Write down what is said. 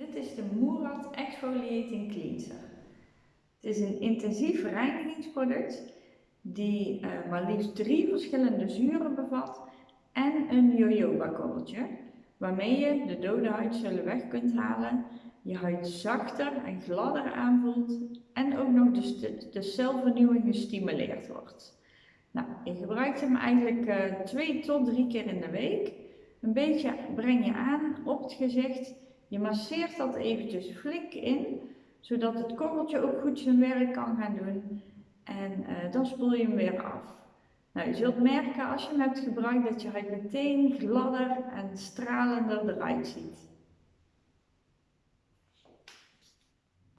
Dit is de Murad Exfoliating Cleanser. Het is een intensief reinigingsproduct die uh, maar liefst drie verschillende zuren bevat en een jojoba-korreltje, waarmee je de dode huidcellen weg kunt halen, je huid zachter en gladder aanvoelt en ook nog de, celvernieuwing gestimuleerd wordt. Nou, je gebruikt hem eigenlijk uh, twee tot drie keer in de week. Een beetje breng je aan op het gezicht je masseert dat eventjes flink in, zodat het korreltje ook goed zijn werk kan gaan doen. En uh, dan spoel je hem weer af. Nou, je zult merken als je hem hebt gebruikt dat je huid meteen gladder en stralender eruit ziet.